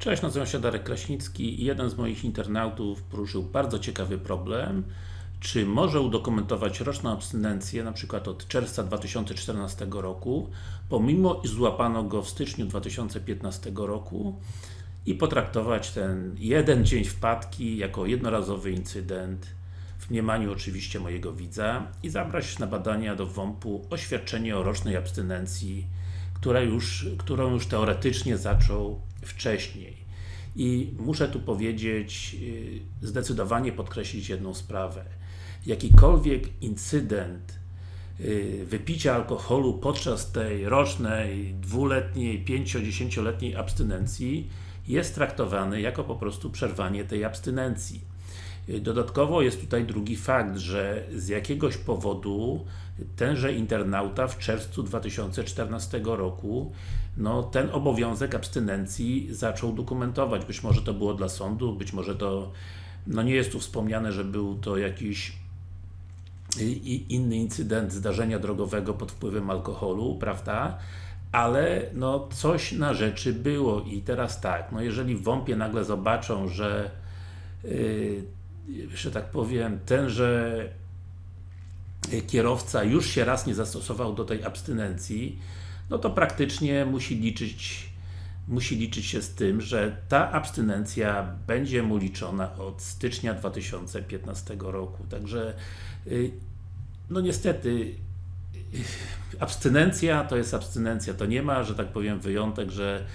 Cześć, nazywam się Darek Kraśnicki i jeden z moich internautów poruszył bardzo ciekawy problem. Czy może udokumentować roczną abstynencję, na przykład od czerwca 2014 roku, pomimo iż złapano go w styczniu 2015 roku i potraktować ten jeden dzień wpadki jako jednorazowy incydent? W mniemaniu oczywiście mojego widza i zabrać na badania do WOMP-u oświadczenie o rocznej abstynencji, która już, którą już teoretycznie zaczął wcześniej. I muszę tu powiedzieć, y, zdecydowanie podkreślić jedną sprawę. Jakikolwiek incydent y, wypicia alkoholu podczas tej rocznej, dwuletniej, pięcio-dziesięcioletniej abstynencji jest traktowany jako po prostu przerwanie tej abstynencji. Dodatkowo jest tutaj drugi fakt, że z jakiegoś powodu tenże internauta w czerwcu 2014 roku no, ten obowiązek abstynencji zaczął dokumentować. Być może to było dla sądu, być może to no nie jest tu wspomniane, że był to jakiś inny incydent zdarzenia drogowego pod wpływem alkoholu, prawda? Ale no coś na rzeczy było i teraz tak, no jeżeli w WOMP-ie nagle zobaczą, że yy, że tak powiem, tenże kierowca już się raz nie zastosował do tej abstynencji, no to praktycznie musi liczyć musi liczyć się z tym, że ta abstynencja będzie mu liczona od stycznia 2015 roku. Także y, no niestety y, abstynencja to jest abstynencja, to nie ma, że tak powiem, wyjątek, że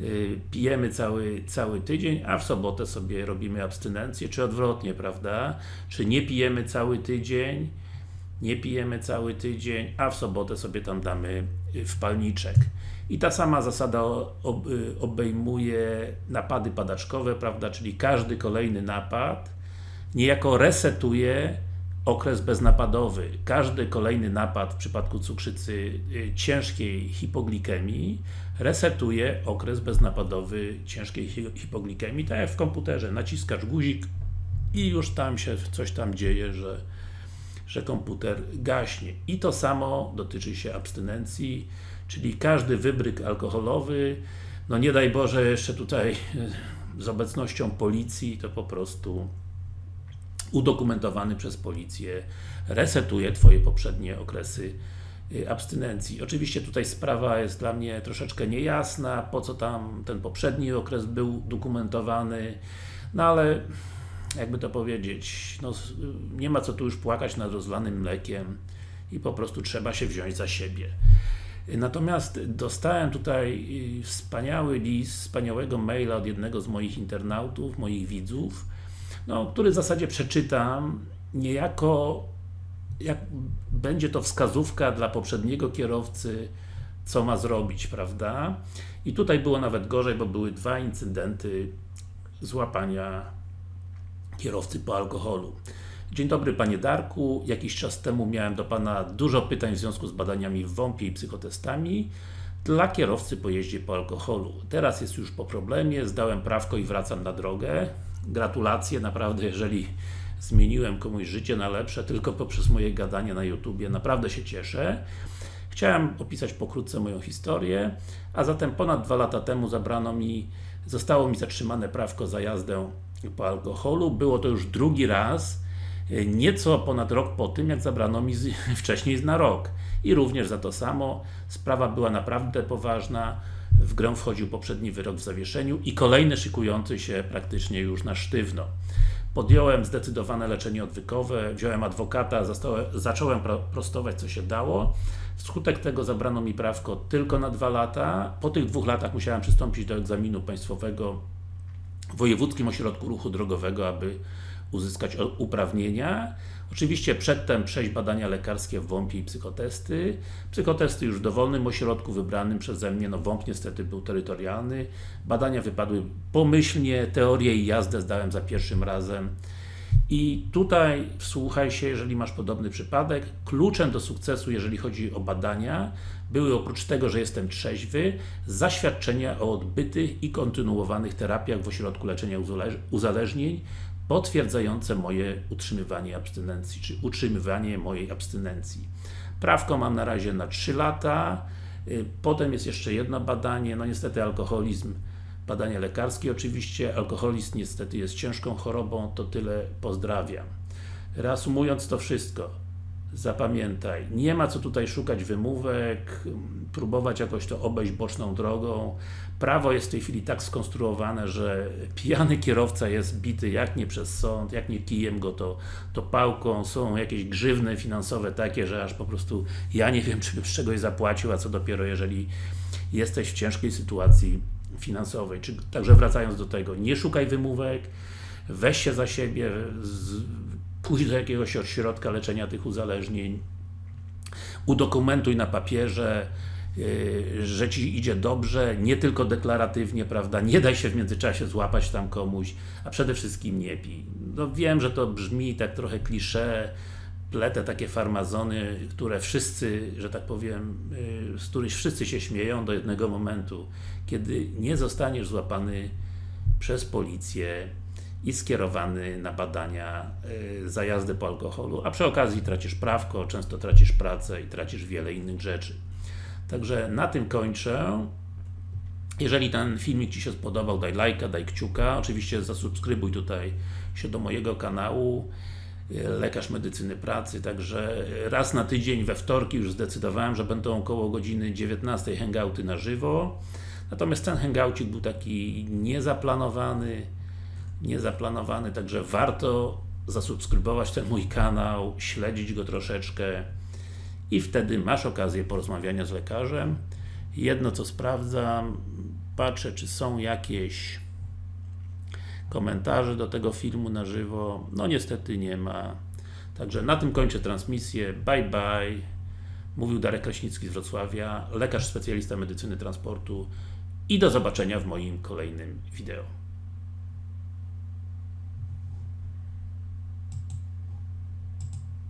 Y, pijemy cały, cały tydzień, a w sobotę sobie robimy abstynencję, czy odwrotnie, prawda? Czy nie pijemy cały tydzień, nie pijemy cały tydzień, a w sobotę sobie tam damy y, wpalniczek. I ta sama zasada y, obejmuje napady padaczkowe, prawda? Czyli każdy kolejny napad niejako resetuje okres beznapadowy. Każdy kolejny napad w przypadku cukrzycy ciężkiej hipoglikemii resetuje okres beznapadowy ciężkiej hipoglikemii, tak jak w komputerze, naciskasz guzik i już tam się coś tam dzieje, że, że komputer gaśnie. I to samo dotyczy się abstynencji, czyli każdy wybryk alkoholowy, no nie daj Boże jeszcze tutaj z obecnością policji, to po prostu udokumentowany przez policję resetuje Twoje poprzednie okresy Y, abstynencji. Oczywiście tutaj sprawa jest dla mnie troszeczkę niejasna, po co tam ten poprzedni okres był dokumentowany, no ale jakby to powiedzieć, no, nie ma co tu już płakać nad rozlanym mlekiem i po prostu trzeba się wziąć za siebie. Natomiast dostałem tutaj y, wspaniały list, wspaniałego maila od jednego z moich internautów, moich widzów, no, który w zasadzie przeczytam niejako jak będzie to wskazówka dla poprzedniego kierowcy, co ma zrobić, prawda? I tutaj było nawet gorzej, bo były dwa incydenty złapania kierowcy po alkoholu. Dzień dobry Panie Darku, jakiś czas temu miałem do Pana dużo pytań w związku z badaniami w WOMP-ie i psychotestami dla kierowcy po jeździe po alkoholu. Teraz jest już po problemie, zdałem prawko i wracam na drogę. Gratulacje, naprawdę jeżeli zmieniłem komuś życie na lepsze tylko poprzez moje gadanie na YouTubie. Naprawdę się cieszę. Chciałem opisać pokrótce moją historię, a zatem ponad dwa lata temu zabrano mi, zostało mi zatrzymane prawko za jazdę po alkoholu. Było to już drugi raz, nieco ponad rok po tym, jak zabrano mi z, wcześniej na rok. I również za to samo. Sprawa była naprawdę poważna. W grę wchodził poprzedni wyrok w zawieszeniu i kolejny szykujący się praktycznie już na sztywno. Podjąłem zdecydowane leczenie odwykowe, wziąłem adwokata, zacząłem prostować co się dało. Wskutek tego zabrano mi prawko tylko na dwa lata. Po tych dwóch latach musiałem przystąpić do egzaminu państwowego Wojewódzkim Ośrodku Ruchu Drogowego, aby uzyskać uprawnienia. Oczywiście przedtem przejść badania lekarskie w WOMP i psychotesty. Psychotesty już w dowolnym ośrodku wybranym przeze mnie, no WOMP niestety był terytorialny. Badania wypadły pomyślnie, teorię i jazdę zdałem za pierwszym razem. I tutaj wsłuchaj się, jeżeli masz podobny przypadek, kluczem do sukcesu, jeżeli chodzi o badania, były oprócz tego, że jestem trzeźwy, zaświadczenia o odbytych i kontynuowanych terapiach w ośrodku leczenia uzależnień, potwierdzające moje utrzymywanie abstynencji, czy utrzymywanie mojej abstynencji. Prawko mam na razie na 3 lata, y, potem jest jeszcze jedno badanie, no niestety alkoholizm badania lekarskie oczywiście, alkoholizm niestety jest ciężką chorobą, to tyle, pozdrawiam. Reasumując to wszystko, zapamiętaj, nie ma co tutaj szukać wymówek, próbować jakoś to obejść boczną drogą. Prawo jest w tej chwili tak skonstruowane, że pijany kierowca jest bity jak nie przez sąd, jak nie kijem go, to, to pałką. Są jakieś grzywny finansowe takie, że aż po prostu ja nie wiem, czy bym z czegoś zapłacił, a co dopiero jeżeli jesteś w ciężkiej sytuacji finansowej. Czy, także wracając do tego, nie szukaj wymówek, weź się za siebie, z, pójdź do jakiegoś ośrodka leczenia tych uzależnień, udokumentuj na papierze, yy, że Ci idzie dobrze, nie tylko deklaratywnie, prawda, nie daj się w międzyczasie złapać tam komuś, a przede wszystkim nie pij. No wiem, że to brzmi tak trochę klisze, pletę takie farmazony, które wszyscy, że tak powiem, yy, z których wszyscy się śmieją do jednego momentu, kiedy nie zostaniesz złapany przez policję i skierowany na badania y, za jazdę po alkoholu, a przy okazji tracisz prawko, często tracisz pracę i tracisz wiele innych rzeczy. Także na tym kończę. Jeżeli ten filmik Ci się spodobał, daj lajka, daj kciuka. Oczywiście zasubskrybuj tutaj się do mojego kanału y, Lekarz Medycyny Pracy, także raz na tydzień we wtorki już zdecydowałem, że będą około godziny 19 hangouty na żywo. Natomiast ten hangoucik był taki niezaplanowany, niezaplanowany, także warto zasubskrybować ten mój kanał, śledzić go troszeczkę i wtedy masz okazję porozmawiania z lekarzem. Jedno co sprawdzam, patrzę czy są jakieś komentarze do tego filmu na żywo, no niestety nie ma. Także na tym kończę transmisję, bye bye. Mówił Darek Kraśnicki z Wrocławia, lekarz specjalista medycyny transportu i do zobaczenia w moim kolejnym wideo.